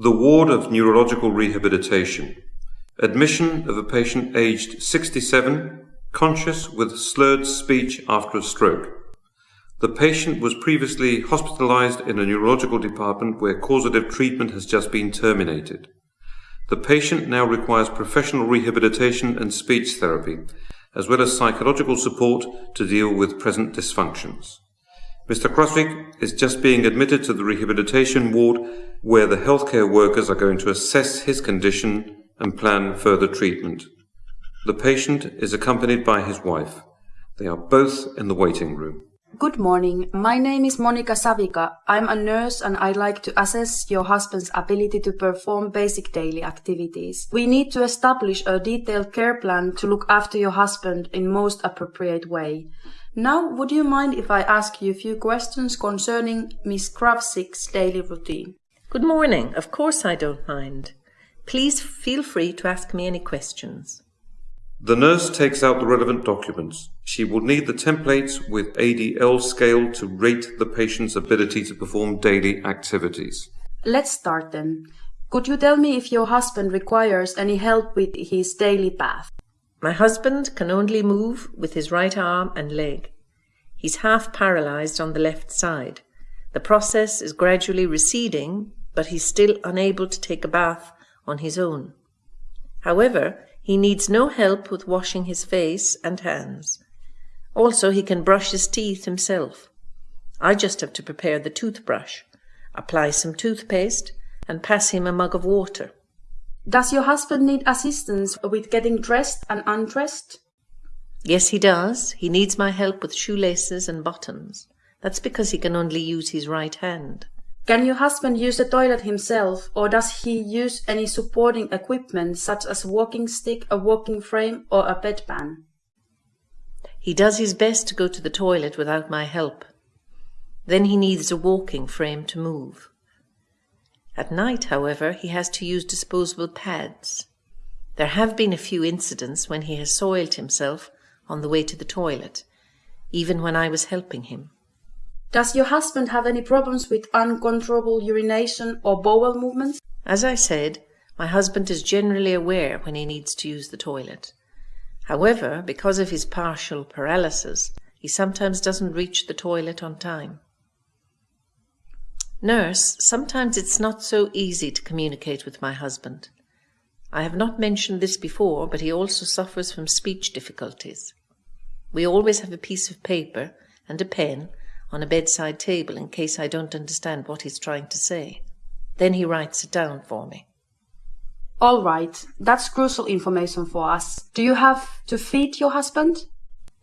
The ward of neurological rehabilitation. Admission of a patient aged 67, conscious with slurred speech after a stroke. The patient was previously hospitalized in a neurological department where causative treatment has just been terminated. The patient now requires professional rehabilitation and speech therapy, as well as psychological support to deal with present dysfunctions. Mr. Krosvik is just being admitted to the rehabilitation ward where the healthcare workers are going to assess his condition and plan further treatment. The patient is accompanied by his wife. They are both in the waiting room. Good morning. My name is Monica Savika. I'm a nurse and I'd like to assess your husband's ability to perform basic daily activities. We need to establish a detailed care plan to look after your husband in most appropriate way. Now, would you mind if I ask you a few questions concerning Miss Kravsik's daily routine? Good morning. Of course I don't mind. Please feel free to ask me any questions. The nurse takes out the relevant documents. She will need the templates with ADL scale to rate the patient's ability to perform daily activities. Let's start then. Could you tell me if your husband requires any help with his daily bath? My husband can only move with his right arm and leg. He's half paralyzed on the left side. The process is gradually receding, but he's still unable to take a bath on his own. However, he needs no help with washing his face and hands. Also, he can brush his teeth himself. I just have to prepare the toothbrush, apply some toothpaste, and pass him a mug of water. Does your husband need assistance with getting dressed and undressed? Yes, he does. He needs my help with shoelaces and buttons. That's because he can only use his right hand. Can your husband use the toilet himself, or does he use any supporting equipment such as a walking stick, a walking frame, or a bedpan? He does his best to go to the toilet without my help. Then he needs a walking frame to move. At night, however, he has to use disposable pads. There have been a few incidents when he has soiled himself on the way to the toilet, even when I was helping him. Does your husband have any problems with uncontrollable urination or bowel movements? As I said, my husband is generally aware when he needs to use the toilet. However, because of his partial paralysis, he sometimes doesn't reach the toilet on time. Nurse, sometimes it's not so easy to communicate with my husband. I have not mentioned this before, but he also suffers from speech difficulties. We always have a piece of paper and a pen on a bedside table in case I don't understand what he's trying to say. Then he writes it down for me. All right, that's crucial information for us. Do you have to feed your husband?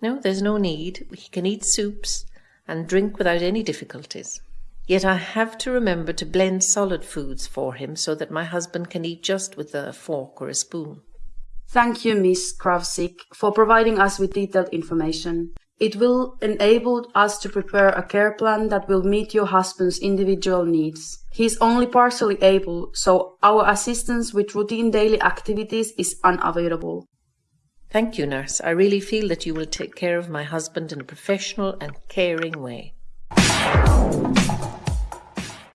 No, there's no need. He can eat soups and drink without any difficulties. Yet I have to remember to blend solid foods for him so that my husband can eat just with a fork or a spoon. Thank you, Miss Kravsik, for providing us with detailed information. It will enable us to prepare a care plan that will meet your husband's individual needs. He is only partially able, so our assistance with routine daily activities is unavailable. Thank you, nurse. I really feel that you will take care of my husband in a professional and caring way.